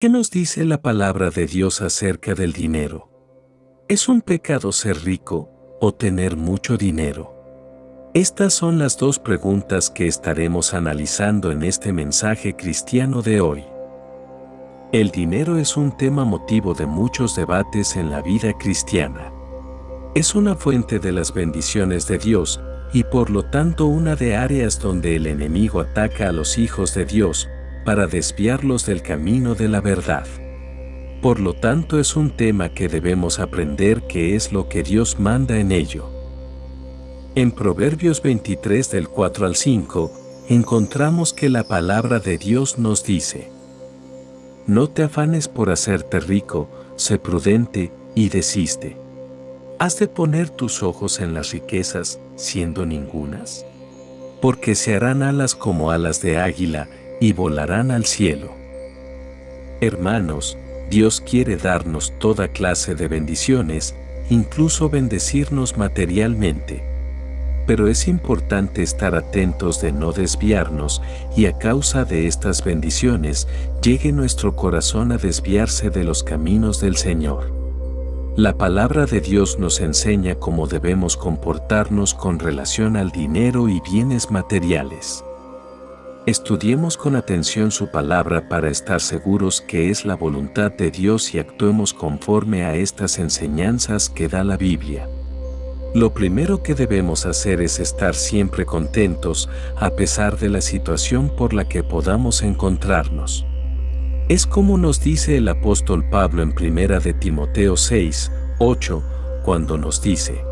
¿Qué nos dice la palabra de Dios acerca del dinero? ¿Es un pecado ser rico o tener mucho dinero? Estas son las dos preguntas que estaremos analizando en este mensaje cristiano de hoy. El dinero es un tema motivo de muchos debates en la vida cristiana. Es una fuente de las bendiciones de Dios y por lo tanto una de áreas donde el enemigo ataca a los hijos de Dios para desviarlos del camino de la verdad. Por lo tanto es un tema que debemos aprender qué es lo que Dios manda en ello. En Proverbios 23 del 4 al 5, encontramos que la palabra de Dios nos dice, No te afanes por hacerte rico, sé prudente y desiste. ¿Has de poner tus ojos en las riquezas, siendo ningunas? Porque se harán alas como alas de águila, y volarán al cielo. Hermanos, Dios quiere darnos toda clase de bendiciones, incluso bendecirnos materialmente. Pero es importante estar atentos de no desviarnos y a causa de estas bendiciones llegue nuestro corazón a desviarse de los caminos del Señor. La palabra de Dios nos enseña cómo debemos comportarnos con relación al dinero y bienes materiales. Estudiemos con atención su palabra para estar seguros que es la voluntad de Dios y actuemos conforme a estas enseñanzas que da la Biblia. Lo primero que debemos hacer es estar siempre contentos a pesar de la situación por la que podamos encontrarnos. Es como nos dice el apóstol Pablo en primera de Timoteo 6, 8, cuando nos dice,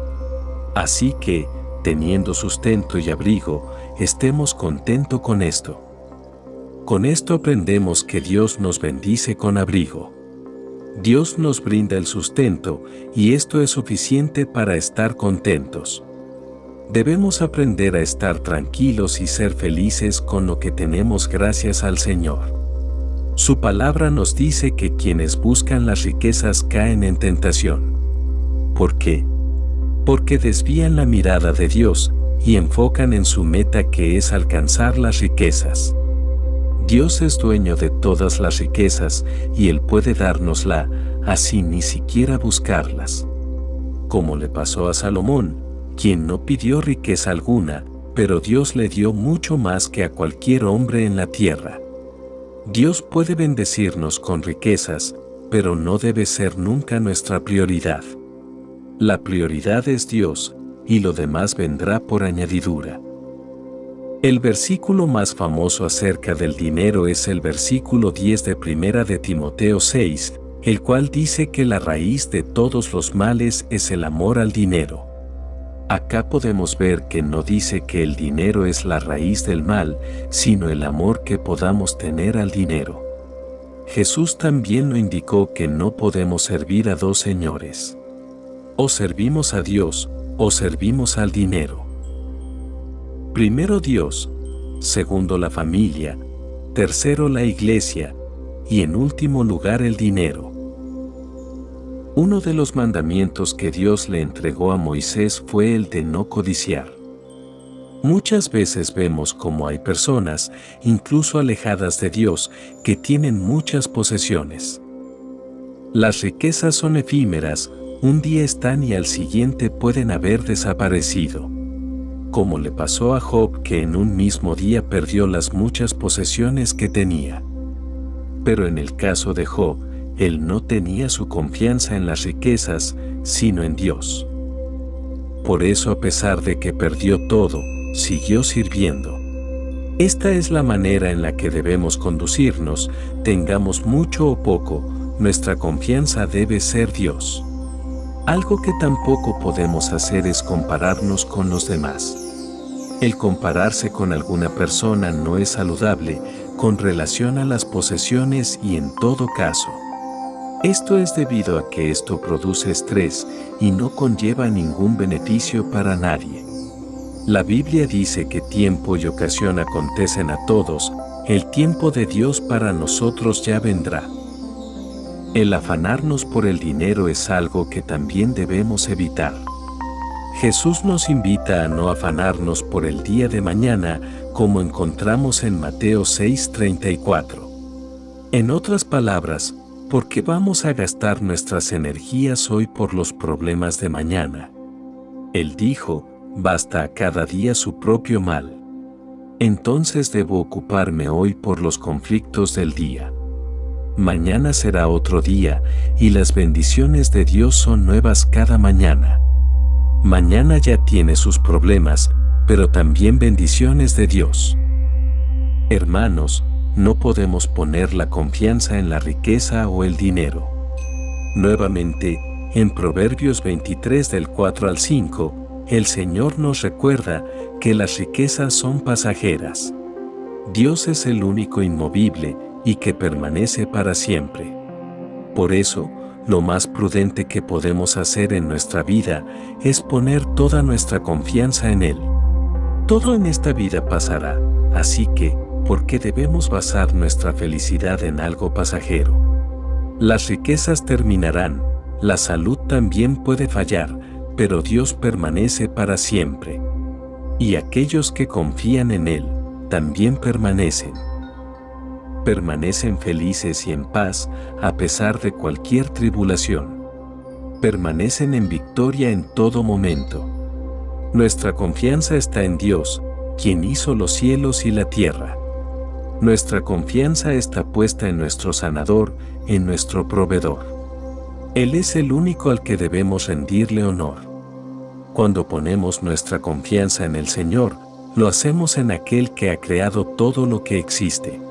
Así que, teniendo sustento y abrigo, estemos contento con esto. Con esto aprendemos que Dios nos bendice con abrigo. Dios nos brinda el sustento y esto es suficiente para estar contentos. Debemos aprender a estar tranquilos y ser felices con lo que tenemos gracias al Señor. Su palabra nos dice que quienes buscan las riquezas caen en tentación. ¿Por qué? Porque desvían la mirada de Dios y enfocan en su meta que es alcanzar las riquezas. Dios es dueño de todas las riquezas y Él puede dárnosla, así ni siquiera buscarlas. Como le pasó a Salomón, quien no pidió riqueza alguna, pero Dios le dio mucho más que a cualquier hombre en la tierra. Dios puede bendecirnos con riquezas, pero no debe ser nunca nuestra prioridad. La prioridad es Dios, y lo demás vendrá por añadidura. El versículo más famoso acerca del dinero es el versículo 10 de Primera de Timoteo 6, el cual dice que la raíz de todos los males es el amor al dinero. Acá podemos ver que no dice que el dinero es la raíz del mal, sino el amor que podamos tener al dinero. Jesús también lo indicó que no podemos servir a dos señores. O servimos a Dios, o servimos al dinero. Primero Dios, segundo la familia, tercero la iglesia y en último lugar el dinero. Uno de los mandamientos que Dios le entregó a Moisés fue el de no codiciar. Muchas veces vemos como hay personas, incluso alejadas de Dios, que tienen muchas posesiones. Las riquezas son efímeras, un día están y al siguiente pueden haber desaparecido como le pasó a Job que en un mismo día perdió las muchas posesiones que tenía. Pero en el caso de Job, él no tenía su confianza en las riquezas, sino en Dios. Por eso a pesar de que perdió todo, siguió sirviendo. Esta es la manera en la que debemos conducirnos, tengamos mucho o poco, nuestra confianza debe ser Dios. Algo que tampoco podemos hacer es compararnos con los demás. El compararse con alguna persona no es saludable con relación a las posesiones y en todo caso. Esto es debido a que esto produce estrés y no conlleva ningún beneficio para nadie. La Biblia dice que tiempo y ocasión acontecen a todos, el tiempo de Dios para nosotros ya vendrá. El afanarnos por el dinero es algo que también debemos evitar. Jesús nos invita a no afanarnos por el día de mañana, como encontramos en Mateo 6:34. En otras palabras, ¿por qué vamos a gastar nuestras energías hoy por los problemas de mañana? Él dijo, basta a cada día su propio mal. Entonces debo ocuparme hoy por los conflictos del día. Mañana será otro día y las bendiciones de Dios son nuevas cada mañana. Mañana ya tiene sus problemas, pero también bendiciones de Dios. Hermanos, no podemos poner la confianza en la riqueza o el dinero. Nuevamente, en Proverbios 23 del 4 al 5, el Señor nos recuerda que las riquezas son pasajeras. Dios es el único inmovible y que permanece para siempre. Por eso, lo más prudente que podemos hacer en nuestra vida es poner toda nuestra confianza en Él. Todo en esta vida pasará, así que, ¿por qué debemos basar nuestra felicidad en algo pasajero? Las riquezas terminarán, la salud también puede fallar, pero Dios permanece para siempre. Y aquellos que confían en Él, también permanecen permanecen felices y en paz a pesar de cualquier tribulación. Permanecen en victoria en todo momento. Nuestra confianza está en Dios, quien hizo los cielos y la tierra. Nuestra confianza está puesta en nuestro sanador, en nuestro proveedor. Él es el único al que debemos rendirle honor. Cuando ponemos nuestra confianza en el Señor, lo hacemos en aquel que ha creado todo lo que existe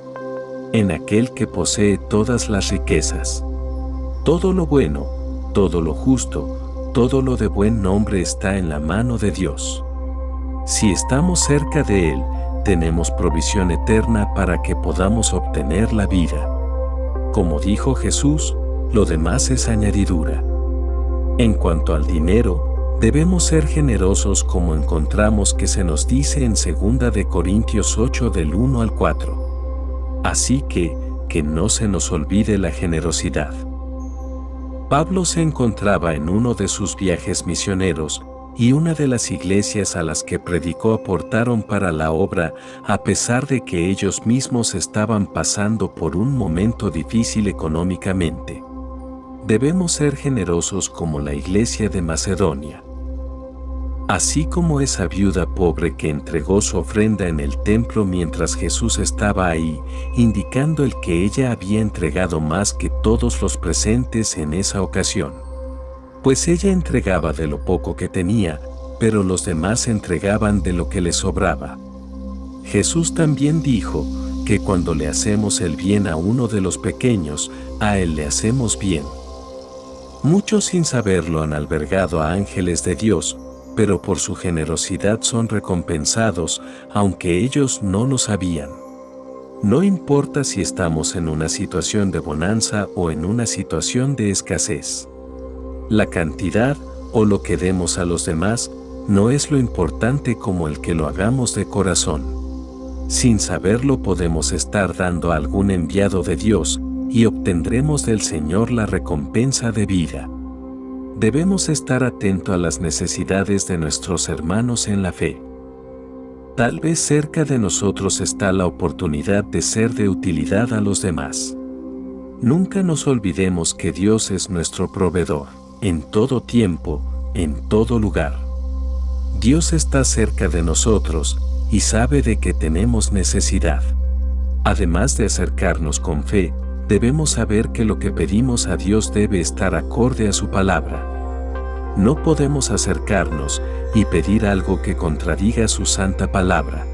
en aquel que posee todas las riquezas. Todo lo bueno, todo lo justo, todo lo de buen nombre está en la mano de Dios. Si estamos cerca de Él, tenemos provisión eterna para que podamos obtener la vida. Como dijo Jesús, lo demás es añadidura. En cuanto al dinero, debemos ser generosos como encontramos que se nos dice en 2 de Corintios 8 del 1 al 4. Así que, que no se nos olvide la generosidad. Pablo se encontraba en uno de sus viajes misioneros, y una de las iglesias a las que predicó aportaron para la obra a pesar de que ellos mismos estaban pasando por un momento difícil económicamente. Debemos ser generosos como la iglesia de Macedonia. Así como esa viuda pobre que entregó su ofrenda en el templo mientras Jesús estaba ahí, indicando el que ella había entregado más que todos los presentes en esa ocasión. Pues ella entregaba de lo poco que tenía, pero los demás entregaban de lo que les sobraba. Jesús también dijo que cuando le hacemos el bien a uno de los pequeños, a él le hacemos bien. Muchos sin saberlo han albergado a ángeles de Dios, pero por su generosidad son recompensados, aunque ellos no lo sabían. No importa si estamos en una situación de bonanza o en una situación de escasez. La cantidad o lo que demos a los demás no es lo importante como el que lo hagamos de corazón. Sin saberlo podemos estar dando a algún enviado de Dios y obtendremos del Señor la recompensa de vida. Debemos estar atento a las necesidades de nuestros hermanos en la fe. Tal vez cerca de nosotros está la oportunidad de ser de utilidad a los demás. Nunca nos olvidemos que Dios es nuestro proveedor, en todo tiempo, en todo lugar. Dios está cerca de nosotros y sabe de que tenemos necesidad. Además de acercarnos con fe, debemos saber que lo que pedimos a Dios debe estar acorde a su palabra. No podemos acercarnos y pedir algo que contradiga su santa palabra.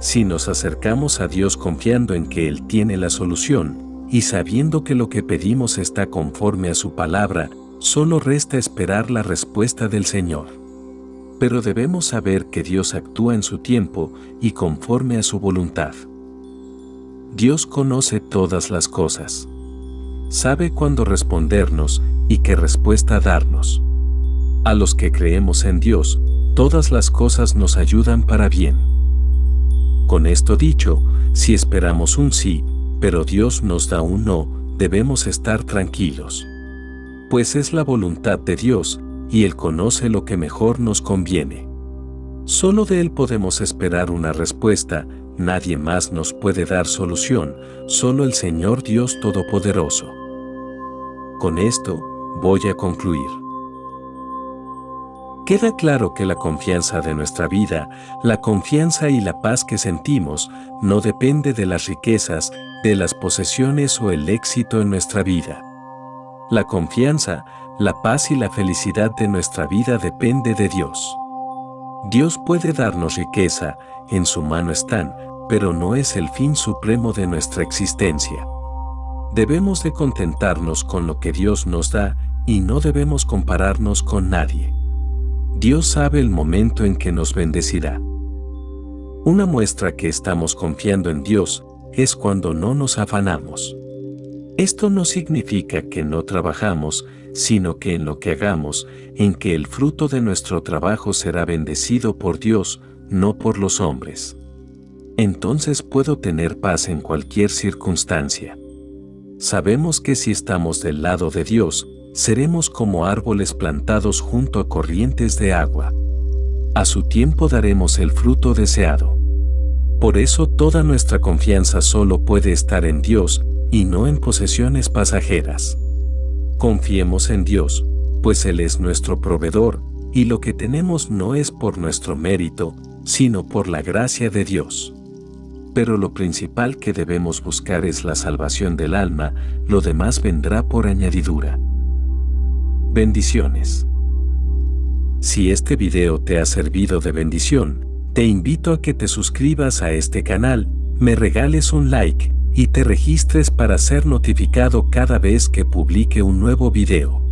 Si nos acercamos a Dios confiando en que Él tiene la solución, y sabiendo que lo que pedimos está conforme a su palabra, solo resta esperar la respuesta del Señor. Pero debemos saber que Dios actúa en su tiempo y conforme a su voluntad. Dios conoce todas las cosas. Sabe cuándo respondernos y qué respuesta darnos. A los que creemos en Dios, todas las cosas nos ayudan para bien. Con esto dicho, si esperamos un sí, pero Dios nos da un no, debemos estar tranquilos. Pues es la voluntad de Dios, y Él conoce lo que mejor nos conviene. Solo de Él podemos esperar una respuesta, nadie más nos puede dar solución, solo el Señor Dios Todopoderoso. Con esto, voy a concluir. Queda claro que la confianza de nuestra vida, la confianza y la paz que sentimos, no depende de las riquezas, de las posesiones o el éxito en nuestra vida. La confianza, la paz y la felicidad de nuestra vida depende de Dios. Dios puede darnos riqueza, en su mano están, pero no es el fin supremo de nuestra existencia. Debemos de contentarnos con lo que Dios nos da y no debemos compararnos con nadie. Dios sabe el momento en que nos bendecirá. Una muestra que estamos confiando en Dios es cuando no nos afanamos. Esto no significa que no trabajamos, sino que en lo que hagamos, en que el fruto de nuestro trabajo será bendecido por Dios, no por los hombres. Entonces puedo tener paz en cualquier circunstancia. Sabemos que si estamos del lado de Dios, seremos como árboles plantados junto a corrientes de agua. A su tiempo daremos el fruto deseado. Por eso toda nuestra confianza solo puede estar en Dios y no en posesiones pasajeras. Confiemos en Dios, pues Él es nuestro proveedor, y lo que tenemos no es por nuestro mérito, sino por la gracia de Dios. Pero lo principal que debemos buscar es la salvación del alma, lo demás vendrá por añadidura. Bendiciones. Si este video te ha servido de bendición, te invito a que te suscribas a este canal, me regales un like y te registres para ser notificado cada vez que publique un nuevo video.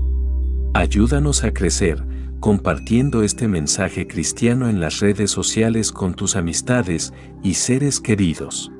Ayúdanos a crecer, compartiendo este mensaje cristiano en las redes sociales con tus amistades y seres queridos.